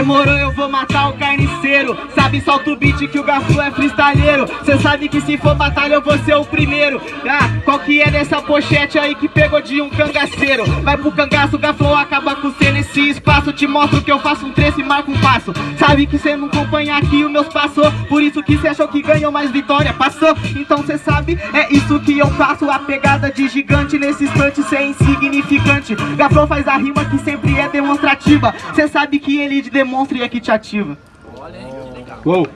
Demorou, eu vou matar o carniceiro. Sabe, solta o beat que o Gaflu é freestyleiro Cê sabe que se for batalha eu vou ser o primeiro. Ah, qual que é dessa pochete aí que pegou de um cangaceiro? Vai pro cangaço, o Gaflu acaba com cê. Nesse espaço Te mostro que eu faço um trecho e marco um passo. Sabe que cê não acompanha aqui os meus passos. Por isso que cê achou que ganhou mais vitória Passou, então cê sabe, é isso que eu faço. A pegada de gigante nesse instante cê é insignificante Gaflu faz a rima que sempre é demonstrativa Cê sabe que ele demonstra e é que te ativa Uou.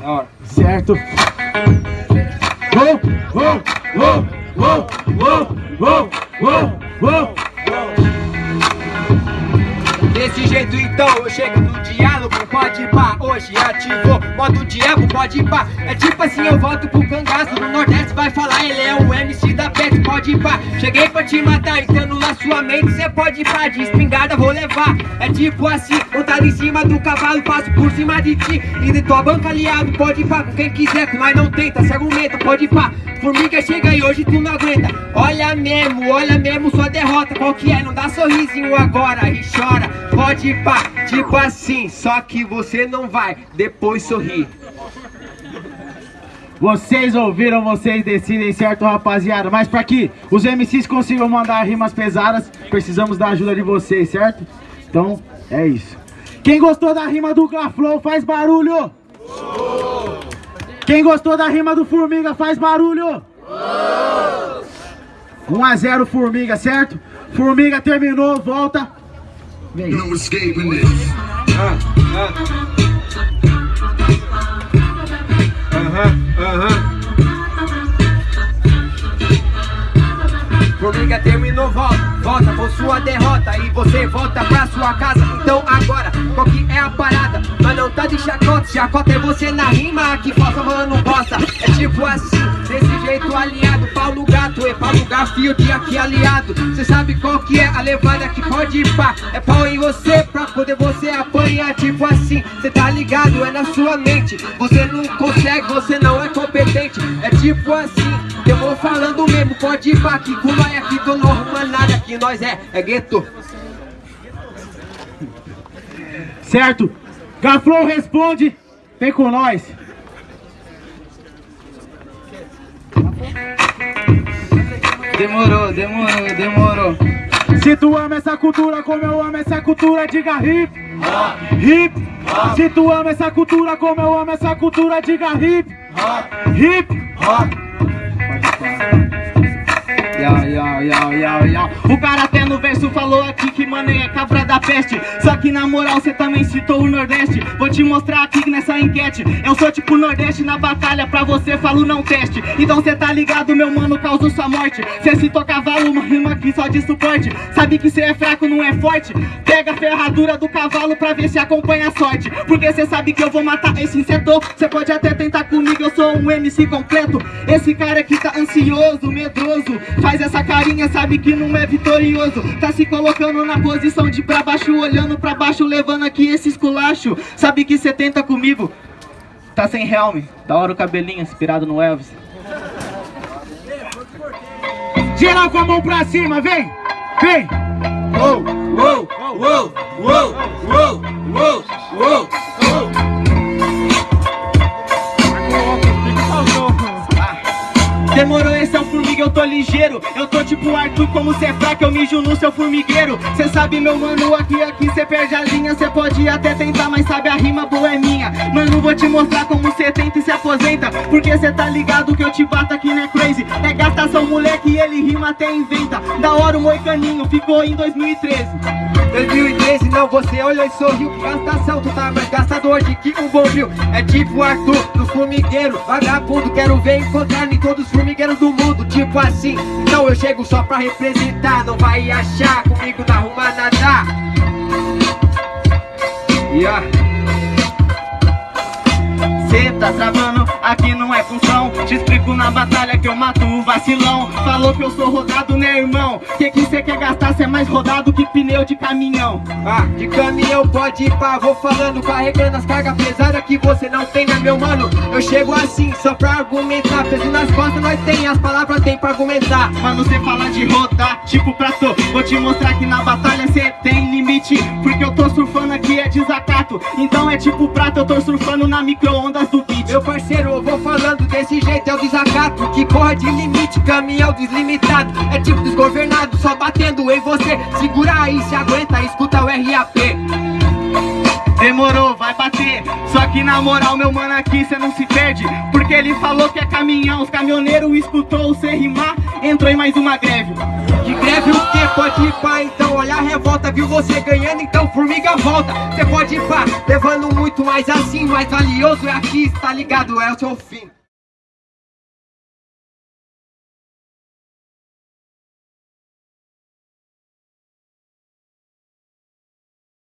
Da hora. Certo. Uou, uou, uou, uou, uou, uou, uou, uou. Desse jeito então eu chego no diálogo, pode pá, hoje ativou Modo diabo, pode pá, é tipo assim eu volto pro cangaço No Nordeste vai falar, ele é o MC da pode Cheguei pra te matar, entrando na sua mente, cê pode pá. De espingarda vou levar, é tipo assim Montado em cima do cavalo, passo por cima de ti. E de tua banca aliado, pode pá. Com quem quiser, nós não tenta, se argumenta, pode pá. Formiga chega e hoje tu não aguenta. Olha mesmo, olha mesmo sua derrota. Qual que é? Não dá sorrisinho agora e chora. Pode pá, tipo assim Só que você não vai depois sorrir Vocês ouviram, vocês decidem, certo, rapaziada? Mas pra que os MCs consigam mandar rimas pesadas, precisamos da ajuda de vocês, certo? Então, é isso. Quem gostou da rima do Gaflow, faz barulho! Quem gostou da rima do Formiga, faz barulho! 1 a 0 Formiga, certo? Formiga terminou, volta. Vem. No escaping this. Aham, volta pra sua casa. Então agora, qual que é a parada? Mas não tá de chacota, chacota é você na rima Aqui falta mano bosta É tipo assim, desse jeito alinhado Paulo Gato, é Paulo Gafio de aqui aliado. Cê sabe qual que é a levada que pode ir pá? É pau em você pra poder você apanhar. Tipo assim, cê tá ligado, é na sua mente. Você não consegue, você não é competente. É tipo assim, eu vou falando mesmo. Pode ir pá, que com nós aqui não arruma nada Que nós é, é gueto Certo? Gaflow responde, vem com nós. Demorou, demorou, demorou Se tu ama essa cultura como eu amo essa cultura, diga hip, hip. Se tu ama essa cultura como eu amo essa cultura, diga hip, hip. Yau, yau, yau, yau, yau. O cara no verso falou aqui que mano é cabra da peste. Só que na moral cê também citou o Nordeste. Vou te mostrar aqui nessa enquete Eu sou tipo Nordeste na batalha Pra você falo não teste. Então cê tá ligado meu mano causa sua morte. Cê citou cavalo, uma rima aqui só de suporte. Sabe que cê é fraco, não é forte? Pega a ferradura do cavalo pra ver se acompanha a sorte. Porque cê sabe que eu vou matar esse insetor Cê pode até tentar comigo, eu sou um MC completo. Esse cara aqui tá ansioso, medroso Faz essa carinha, sabe que não é vitorioso Tá se colocando na posição de pra baixo Olhando pra baixo, levando aqui esse esculacho. Sabe que cê tenta comigo? Tá sem helm, da hora o cabelinho inspirado no Elvis. Geral com a mão pra cima, vem, vem. Uou, uou, uou, uou, uou, uou, uou eu tô ligeiro Eu tô tipo Arthur, como cê é fraco, eu mijo no seu formigueiro. Cê sabe meu mano, aqui, aqui cê perde a linha Cê pode até tentar, mas sabe a rima boa é minha. Mano, vou te mostrar como cê tenta e se aposenta Porque cê tá ligado que eu te bato aqui, né crazy? É gastação, moleque, ele rima até inventa. Da hora o moicaninho, ficou em 2013 2013 não, você olhou e sorriu. Gastação, tu tá mais gastador de que um bombril É tipo Arthur, do formigueiro. Vagabundo, quero ver encontrar em todos os formigueiros do mundo. Tipo assim, então eu chego só pra representar. Não vai achar, comigo não arruma nada Yeah Cê tá travando aqui não é função. Te explico na batalha que eu mato o vacilão. Falou que eu sou rodado, né irmão? Que que cê quer gastar, cê é mais rodado que pneu de caminhão. Ah, de caminhão pode ir pá, vou falando Carregando as cargas pesadas que você não tem, né meu mano? Eu chego assim, só pra argumentar. Peso nas costas nós tem, as palavras tem pra argumentar. Mano, cê fala de rodar, tipo prato Vou te mostrar que na batalha cê tem limite. Porque eu tô surfando aqui é desacato. Então é tipo prato, eu tô surfando na micro-ondas do beat. Meu parceiro, eu vou falando desse jeito, é o desacato Que corre de limite, caminhão deslimitado. É tipo desgovernado, só batendo em você. Segura aí, se aguenta, escuta o RAP Demorou, vai bater. Só que na moral, meu mano, aqui cê não se perde. Porque ele falou que é caminhão Os caminhoneiros escutou cê rimar. Entrou em mais uma greve. De greve o que? Pode ir pá, então olha a revolta Viu você ganhando, então formiga volta Cê pode ir pá, levando muito mais assim Mais valioso é aqui, tá ligado? É o seu fim